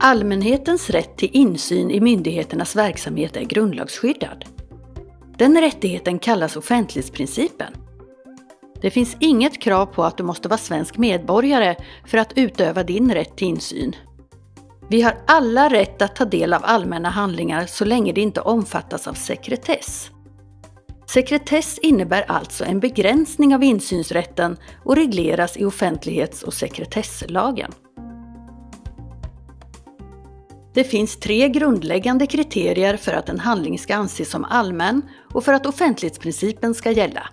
Allmänhetens rätt till insyn i myndigheternas verksamhet är grundlagsskyddad. Den rättigheten kallas offentlighetsprincipen. Det finns inget krav på att du måste vara svensk medborgare för att utöva din rätt till insyn. Vi har alla rätt att ta del av allmänna handlingar så länge det inte omfattas av sekretess. Sekretess innebär alltså en begränsning av insynsrätten och regleras i offentlighets och sekretesslagen. Det finns tre grundläggande kriterier för att en handling ska anses som allmän och för att offentlighetsprincipen ska gälla.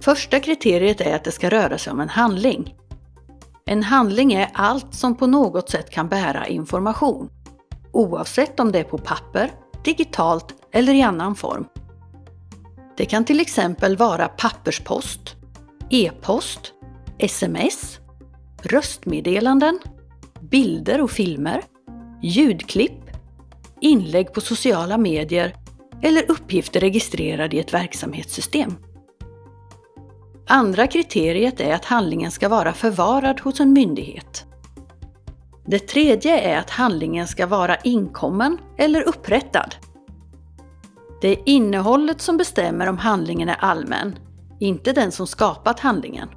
Första kriteriet är att det ska röra sig om en handling. En handling är allt som på något sätt kan bära information, oavsett om det är på papper, digitalt eller i annan form. Det kan till exempel vara papperspost, e-post, sms, röstmeddelanden, bilder och filmer, ljudklipp, inlägg på sociala medier eller uppgifter registrerade i ett verksamhetssystem. Andra kriteriet är att handlingen ska vara förvarad hos en myndighet. Det tredje är att handlingen ska vara inkommen eller upprättad. Det är innehållet som bestämmer om handlingen är allmän, inte den som skapat handlingen.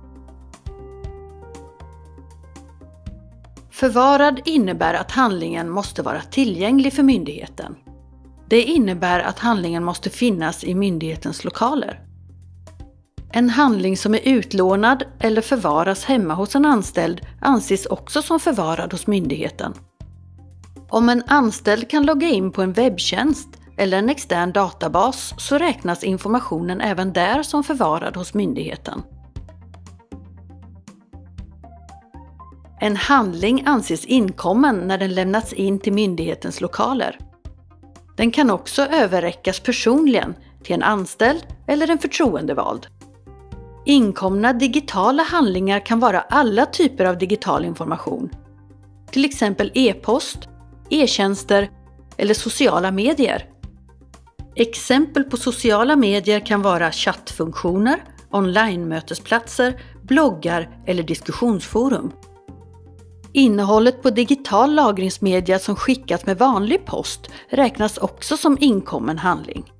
Förvarad innebär att handlingen måste vara tillgänglig för myndigheten. Det innebär att handlingen måste finnas i myndighetens lokaler. En handling som är utlånad eller förvaras hemma hos en anställd anses också som förvarad hos myndigheten. Om en anställd kan logga in på en webbtjänst eller en extern databas så räknas informationen även där som förvarad hos myndigheten. En handling anses inkommen när den lämnats in till myndighetens lokaler. Den kan också överräckas personligen till en anställd eller en förtroendevald. Inkomna digitala handlingar kan vara alla typer av digital information. Till exempel e-post, e-tjänster eller sociala medier. Exempel på sociala medier kan vara chattfunktioner, online-mötesplatser, bloggar eller diskussionsforum. Innehållet på digital lagringsmedia som skickats med vanlig post räknas också som inkommen handling.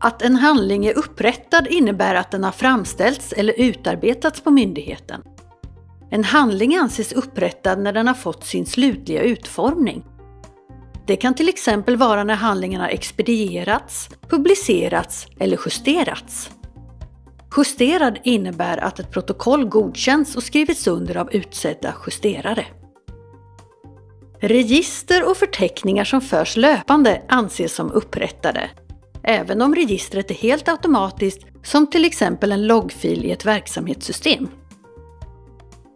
Att en handling är upprättad innebär att den har framställts eller utarbetats på myndigheten. En handling anses upprättad när den har fått sin slutliga utformning. Det kan till exempel vara när handlingen har expedierats, publicerats eller justerats. Justerad innebär att ett protokoll godkänns och skrivits under av utsedda justerare. Register och förteckningar som förs löpande anses som upprättade, även om registret är helt automatiskt som till exempel en loggfil i ett verksamhetssystem.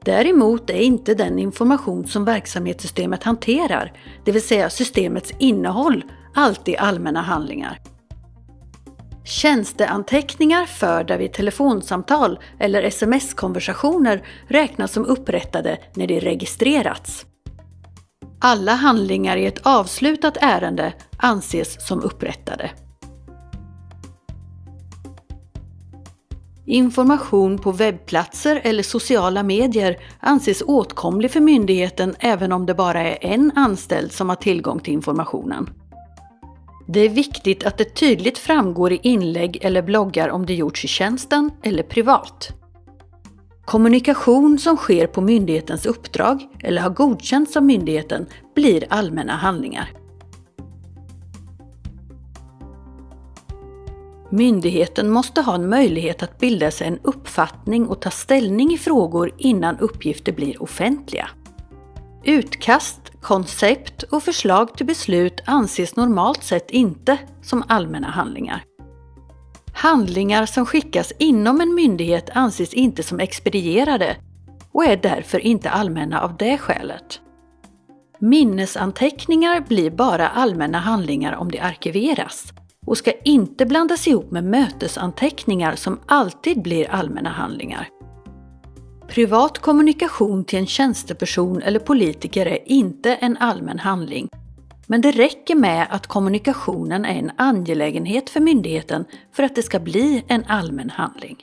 Däremot är inte den information som verksamhetssystemet hanterar, det vill säga systemets innehåll, alltid allmänna handlingar. Tjänsteanteckningar förda vid telefonsamtal eller sms-konversationer räknas som upprättade när de registrerats. Alla handlingar i ett avslutat ärende anses som upprättade. Information på webbplatser eller sociala medier anses åtkomlig för myndigheten även om det bara är en anställd som har tillgång till informationen. Det är viktigt att det tydligt framgår i inlägg eller bloggar om det gjorts i tjänsten eller privat. Kommunikation som sker på myndighetens uppdrag eller har godkänts av myndigheten blir allmänna handlingar. Myndigheten måste ha en möjlighet att bilda sig en uppfattning och ta ställning i frågor innan uppgifter blir offentliga. Utkast, koncept och förslag till beslut anses normalt sett inte som allmänna handlingar. Handlingar som skickas inom en myndighet anses inte som expedierade och är därför inte allmänna av det skälet. Minnesanteckningar blir bara allmänna handlingar om de arkiveras och ska inte blandas ihop med mötesanteckningar som alltid blir allmänna handlingar. Privat kommunikation till en tjänsteperson eller politiker är inte en allmän handling. Men det räcker med att kommunikationen är en angelägenhet för myndigheten för att det ska bli en allmän handling.